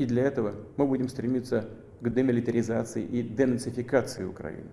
И для этого мы будем стремиться к демилитаризации и денацификации Украины.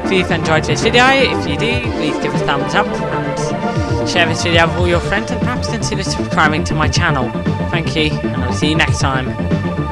Hope you've enjoyed this video. If you do, please give a thumbs up and share this video with all your friends and perhaps consider subscribing to my channel. Thank you, and I'll see you next time.